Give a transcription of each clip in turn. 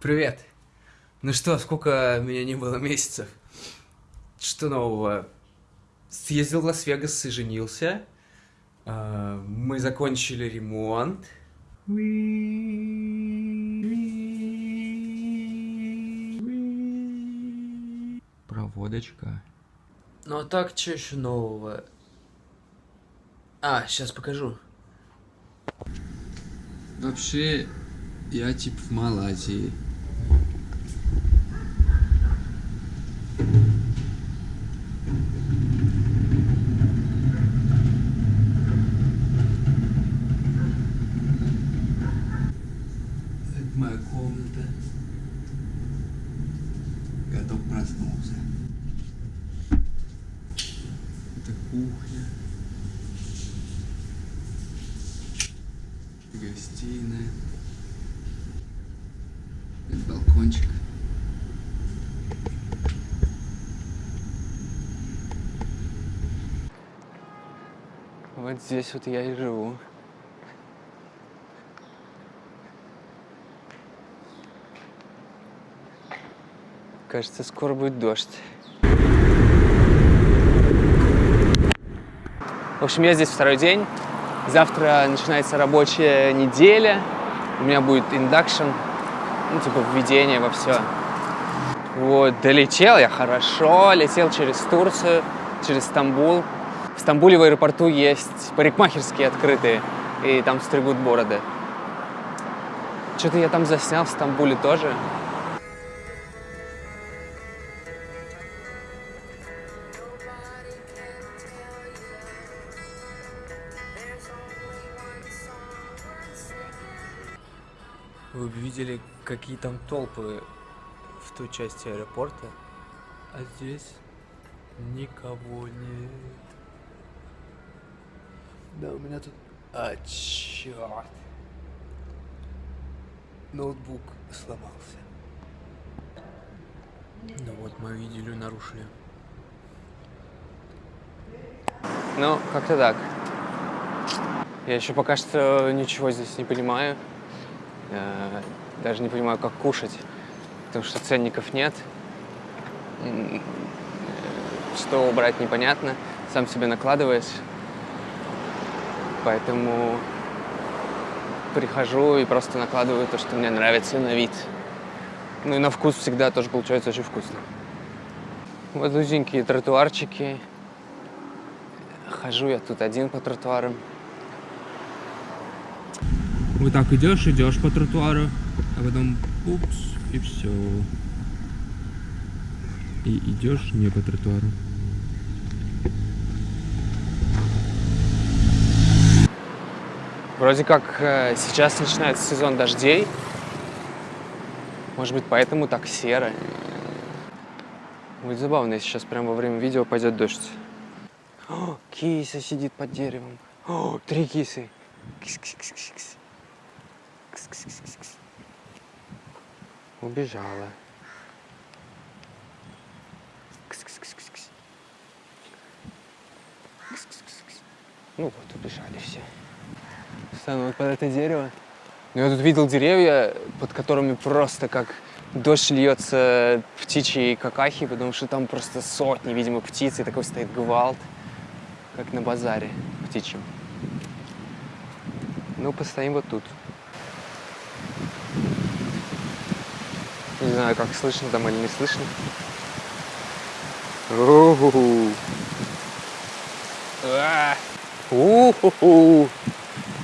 Привет. Ну что, сколько меня не было месяцев? Что нового? Съездил в Лас-Вегас и женился. А, Мы закончили ремонт. Проводочка. Ну а так, что еще нового? А, сейчас покажу. Вообще, я типа в Малайзии. Кухня. Гостиная. Балкончик. Вот здесь вот я и живу. Кажется, скоро будет дождь. В общем, я здесь второй день. Завтра начинается рабочая неделя. У меня будет induction, ну, типа введение во все. Вот, долетел я хорошо, летел через Турцию, через Стамбул. В Стамбуле в аэропорту есть парикмахерские открытые, и там стригут бороды. Что-то я там заснял в Стамбуле тоже. Вы бы видели, какие там толпы в той части аэропорта, а здесь никого нет. Да, у меня тут... А, черт. Ноутбук сломался. Ну вот, мою идиллию нарушили. Ну, как-то так. Я еще пока что ничего здесь не понимаю. Э, Даже не понимаю, как кушать, потому что ценников нет. Э, Что брать непонятно, сам себе накладываешь. Поэтому прихожу и просто накладываю то, что мне нравится на вид. Ну и на вкус всегда тоже получается очень вкусно. Вот узенькие тротуарчики. Хожу я тут один по тротуарам. Вот так идешь, идешь по тротуару, а потом упс, и все. И идешь не по тротуару. Вроде как э, сейчас начинается сезон дождей. Может быть, поэтому так серо. Будет забавно, если сейчас прямо во время видео пойдет дождь. О, киса сидит под деревом. О, три кисы. Кис-кис-кис-кис. Убежала. Ну вот, убежали все. Стану вот под это дерево. Ну, я тут видел деревья, под которыми просто как дождь льется птичьи какахи, потому что там просто сотни, видимо, птиц, и такой стоит гвалт, как на базаре птичьем. Ну, постоим вот тут. Не знаю, как слышно там или не слышно. У-ху-ху. А, у-ху-ху.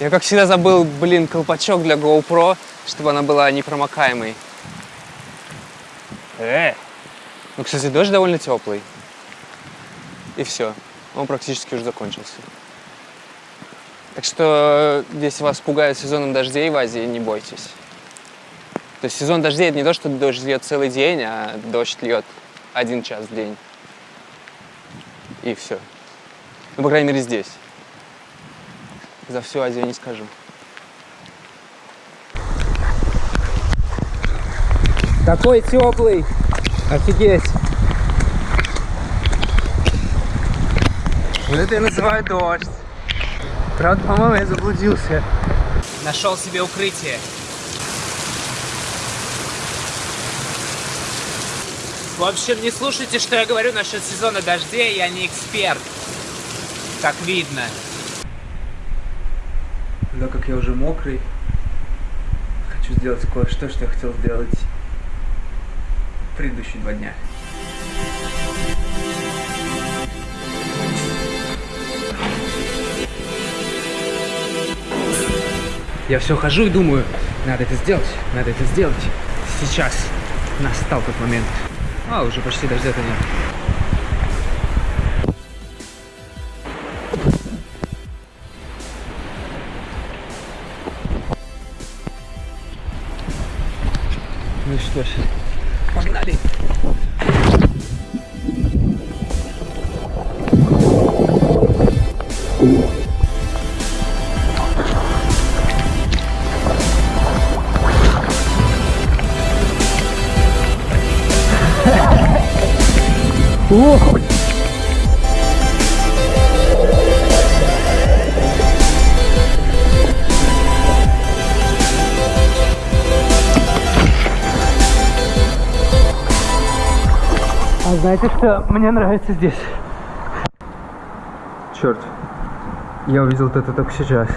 Я, как всегда, забыл, блин, колпачок для GoPro, чтобы она была непромокаемой. Э! Ну, кстати, дождь довольно теплый. И все. Он практически уже закончился. Так что, если вас пугает сезоном дождей в Азии, не бойтесь. То есть сезон дождей это не то, что дождь льет целый день, а дождь льет один час в день. И все. Ну, по крайней мере, здесь. За всю Азию не скажу. Такой теплый. Офигеть. Вот это я называю дождь. Правда, по-моему, я заблудился. Нашел себе укрытие. В общем, не слушайте, что я говорю насчет сезона дождей, я не эксперт. Как видно. Да как я уже мокрый, хочу сделать кое-что, что я хотел сделать предыдущие два дня. Я все хожу и думаю, надо это сделать, надо это сделать. Сейчас настал тот момент. А, уже почти дождя-то нет. Ну что ж, погнали! А знаете, что мне нравится здесь? Черт, я увидел это только сейчас.